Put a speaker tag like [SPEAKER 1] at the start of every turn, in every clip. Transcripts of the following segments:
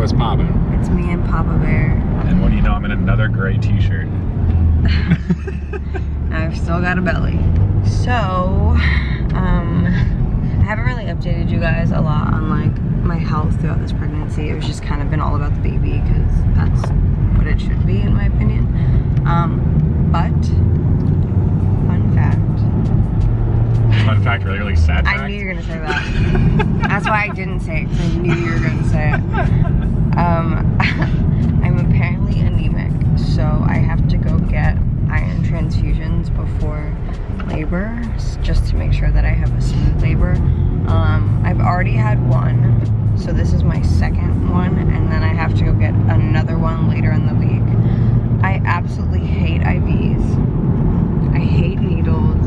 [SPEAKER 1] What's poppin'?
[SPEAKER 2] It's me and Papa Bear.
[SPEAKER 1] And what do you know? I'm in another gray t-shirt.
[SPEAKER 2] I've still got a belly. So, um, I haven't really updated you guys a lot on like my health throughout this pregnancy. It was just kind of been all about the baby because that's what it should be in my opinion. Um, but, fun fact.
[SPEAKER 1] Fun fact, really, really sad fact.
[SPEAKER 2] I knew you were gonna say that. That's why I didn't say it, because I knew you were gonna say it. Um, I'm apparently anemic, so I have to go get iron transfusions before labor, just to make sure that I have a smooth labor. Um, I've already had one, so this is my second one, and then I have to go get another one later in the week. I absolutely hate IVs. I hate needles.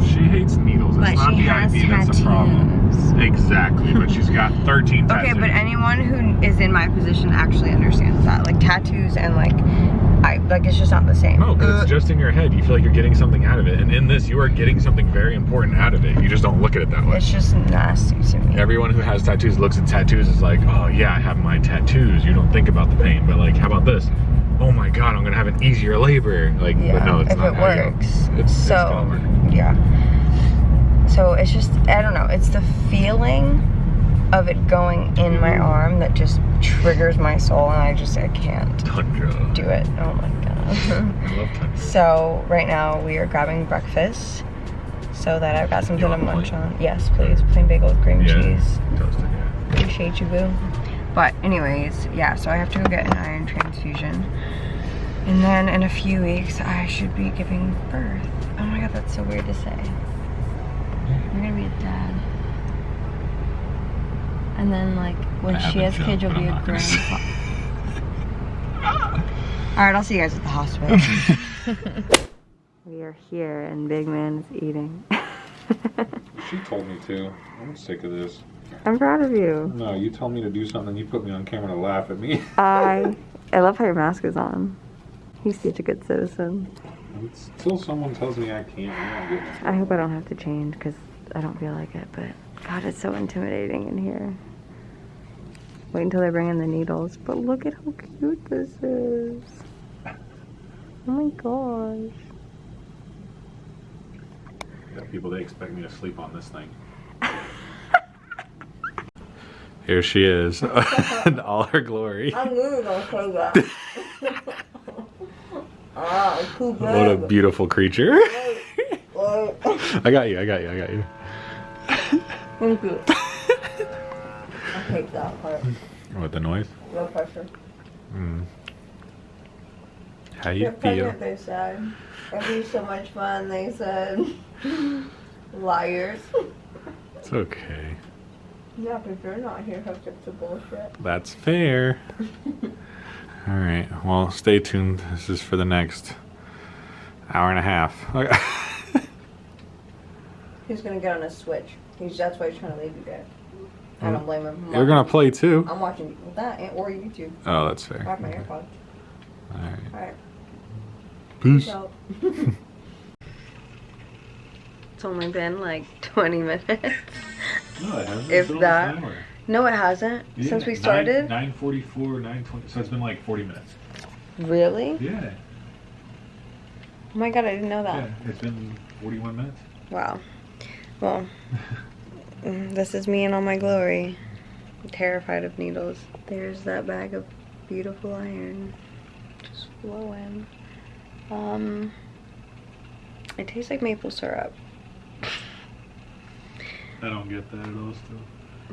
[SPEAKER 1] She hates needles.
[SPEAKER 2] But
[SPEAKER 1] It's not
[SPEAKER 2] she
[SPEAKER 1] the
[SPEAKER 2] has
[SPEAKER 1] IV that's the problem. Exactly, but she's got 13 tattoos.
[SPEAKER 2] Okay, but anyone who is in my position actually understands that. Like tattoos and like, I like it's just not the same.
[SPEAKER 1] No, because
[SPEAKER 2] Uh,
[SPEAKER 1] it's just in your head. You feel like you're getting something out of it. And in this, you are getting something very important out of it. You just don't look at it that way.
[SPEAKER 2] it's just nasty to me.
[SPEAKER 1] Everyone who has tattoos looks at tattoos as like, oh yeah, I have my tattoos. You don't think about the pain. But like, how about this? Oh my god, I'm gonna have an easier labor. Like,
[SPEAKER 2] yeah,
[SPEAKER 1] but no, it's
[SPEAKER 2] if
[SPEAKER 1] not
[SPEAKER 2] it works.
[SPEAKER 1] It's, it's
[SPEAKER 2] so
[SPEAKER 1] gonna work.
[SPEAKER 2] yeah. So it's just I don't know. It's the feeling of it going in my arm that just triggers my soul, and I just I can't oh,
[SPEAKER 1] Tundra.
[SPEAKER 2] do it. Oh my god.
[SPEAKER 1] I love.
[SPEAKER 2] So right now we are grabbing breakfast so that I've got something to munch on. Yes, please. Plain bagel with cream
[SPEAKER 1] Yeah.
[SPEAKER 2] cheese.
[SPEAKER 1] Toasted, yeah.
[SPEAKER 2] Appreciate you, boo. But anyways, yeah, so I have to go get an iron transfusion. And then in a few weeks, I should be giving birth. Oh my god, that's so weird to say. You're gonna be a dad. And then like when
[SPEAKER 1] I
[SPEAKER 2] she has
[SPEAKER 1] a
[SPEAKER 2] kids, you'll be
[SPEAKER 1] I'm
[SPEAKER 2] a
[SPEAKER 1] not gonna say
[SPEAKER 2] grandpa. Alright, I'll see you guys at the hospital. we are here and Big Man is eating.
[SPEAKER 1] She told me to. I'm sick of this.
[SPEAKER 2] I'm proud of you.
[SPEAKER 1] No, you told me to do something, you put me on camera to laugh at me.
[SPEAKER 2] I I love how your mask is on. He's such a good citizen.
[SPEAKER 1] Until someone tells me I can't, I'm not getting it.
[SPEAKER 2] I hope I don't have to change because I don't feel like it, but God, it's so intimidating in here. Wait until they bring in the needles. But look at how cute this is. Oh my gosh.
[SPEAKER 1] Yeah, people, they expect me to sleep on this thing. Here she is, in all her glory.
[SPEAKER 2] I'm really gonna say that. Ah,
[SPEAKER 1] What a beautiful creature. I got you, I got you, I got you.
[SPEAKER 2] Thank you. I take that part.
[SPEAKER 1] What, the noise?
[SPEAKER 2] No pressure.
[SPEAKER 1] Mm. How you
[SPEAKER 2] You're
[SPEAKER 1] feel?
[SPEAKER 2] pregnant, they said. It'd be so much fun, they said. Liars.
[SPEAKER 1] It's okay.
[SPEAKER 2] Yeah, because you're not here hooked up to bullshit.
[SPEAKER 1] That's fair. All right. Well, stay tuned. This is for the next hour and a half.
[SPEAKER 2] He's gonna get on a switch. He's that's why he's trying to leave you there. I don't blame him. I'm
[SPEAKER 1] You're gonna play too.
[SPEAKER 2] I'm watching that and- or YouTube.
[SPEAKER 1] Oh, that's fair.
[SPEAKER 2] I
[SPEAKER 1] fair.
[SPEAKER 2] have my AirPods.
[SPEAKER 1] All right.
[SPEAKER 2] Alright.
[SPEAKER 1] Peace.
[SPEAKER 2] So. it's only been like 20 minutes.
[SPEAKER 1] No, it hasn't.
[SPEAKER 2] If that- No, it hasn't. Since we started.
[SPEAKER 1] Nine forty-four, nine twenty. So it's been like forty minutes.
[SPEAKER 2] Really?
[SPEAKER 1] Yeah.
[SPEAKER 2] Oh my god, I didn't know that.
[SPEAKER 1] Yeah. It's been forty-one minutes.
[SPEAKER 2] Wow. Well, this is me in all my glory. I'm terrified of needles. There's that bag of beautiful iron. Just flowing. Um, it tastes like maple syrup.
[SPEAKER 1] I don't get that at all. Still.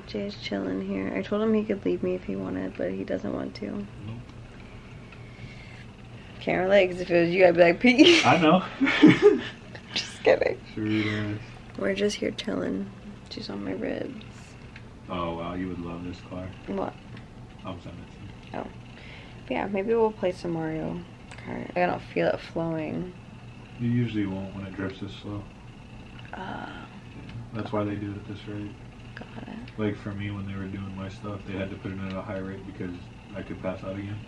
[SPEAKER 2] Jay's chilling here. I told him he could leave me if he wanted, but he doesn't want to.
[SPEAKER 1] Nope.
[SPEAKER 2] Can't relate, 'cause if it was you, I'd be like, Pete.
[SPEAKER 1] I know.
[SPEAKER 2] Just kidding.
[SPEAKER 1] sure.
[SPEAKER 2] We're just here chilling. She's on my ribs.
[SPEAKER 1] Oh wow, you would love this car.
[SPEAKER 2] What?
[SPEAKER 1] I'm sending it to you.
[SPEAKER 2] But yeah, maybe we'll play some Mario Kart. I don't feel it flowing.
[SPEAKER 1] You usually won't when it drips this slow.
[SPEAKER 2] Uh,
[SPEAKER 1] That's why they do it at this rate.
[SPEAKER 2] It.
[SPEAKER 1] Like for me, when they were doing my stuff, they had to put it at a high rate because I could pass out again.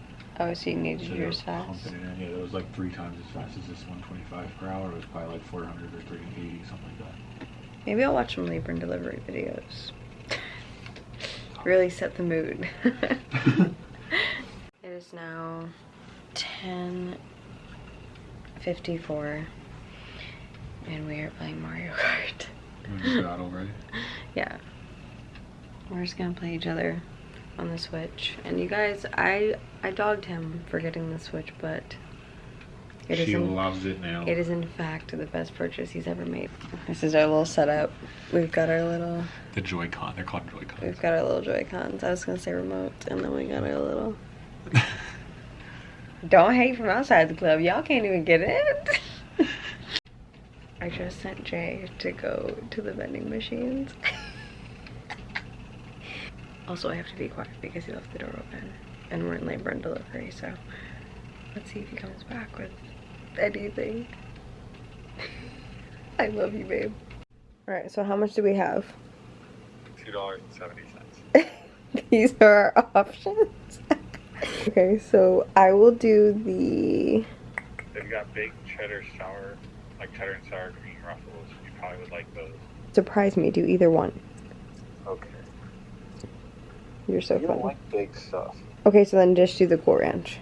[SPEAKER 2] Oh, so you needed
[SPEAKER 1] So
[SPEAKER 2] yours fast.
[SPEAKER 1] pumping it in. Yeah, it was like three times as fast as this 125 per hour. It was probably like 400 or 380, something like that.
[SPEAKER 2] Maybe I'll watch some labor and delivery videos. really set the mood. It's now 10:54, and we are playing Mario Kart.
[SPEAKER 1] already.
[SPEAKER 2] Yeah. We're just gonna play each other on the Switch. And you guys, I I dogged him for getting the Switch, but it is
[SPEAKER 1] She
[SPEAKER 2] in,
[SPEAKER 1] loves it now.
[SPEAKER 2] it is in fact the best purchase he's ever made. This is our little setup. We've got our little
[SPEAKER 1] The Joy-Con. They're called Joy-Cons.
[SPEAKER 2] we've got our little Joy Cons. I was gonna say remote, and then we got our little. Don't hate from outside the club. Y'all can't even get in. I just sent Jay to go to the vending machines. also, I have to be quiet because he left the door open and we're in labor and delivery, so let's see if he comes back with anything. I love you, babe. Alright, so how much do we have?
[SPEAKER 1] Two dollars and seventy cents.
[SPEAKER 2] These are our options. okay, so I will do the.
[SPEAKER 1] They've got big cheddar sour, like cheddar and sour cream ruffles. You probably would like those.
[SPEAKER 2] Surprise me, do either one.
[SPEAKER 1] Okay.
[SPEAKER 2] You're so
[SPEAKER 1] You don't
[SPEAKER 2] funny.
[SPEAKER 1] like big stuff.
[SPEAKER 2] Okay, so then just do the Cool Ranch.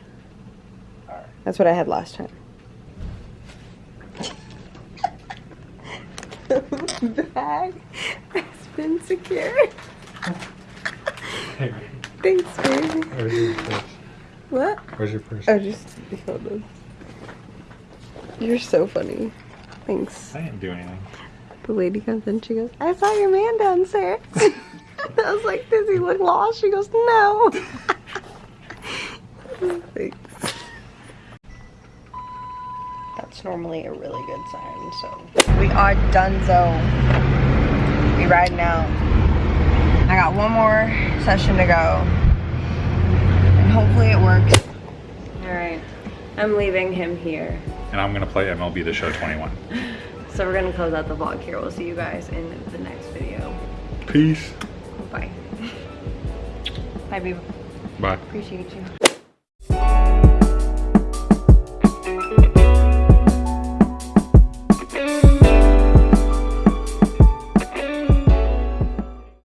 [SPEAKER 1] Alright.
[SPEAKER 2] That's what I had last time. the bag has been secured.
[SPEAKER 1] Hey,
[SPEAKER 2] Thanks, baby.
[SPEAKER 1] where's your purse?
[SPEAKER 2] What?
[SPEAKER 1] Where's your purse?
[SPEAKER 2] Oh, just hold on. You're so funny. Thanks.
[SPEAKER 1] I didn't do anything.
[SPEAKER 2] The lady comes in, she goes, I saw your man downstairs. I was like, does he look lost? She goes, no. Thanks. That's normally a really good sign, so. We are done, so. We riding out. I got one more session to go. And hopefully it works. Alright. I'm leaving him here.
[SPEAKER 1] And I'm gonna play MLB The Show 21.
[SPEAKER 2] So we're gonna close out the vlog here. We'll see you guys in the next video.
[SPEAKER 1] Peace.
[SPEAKER 2] Bye. Baby.
[SPEAKER 1] Bye.
[SPEAKER 2] Appreciate you.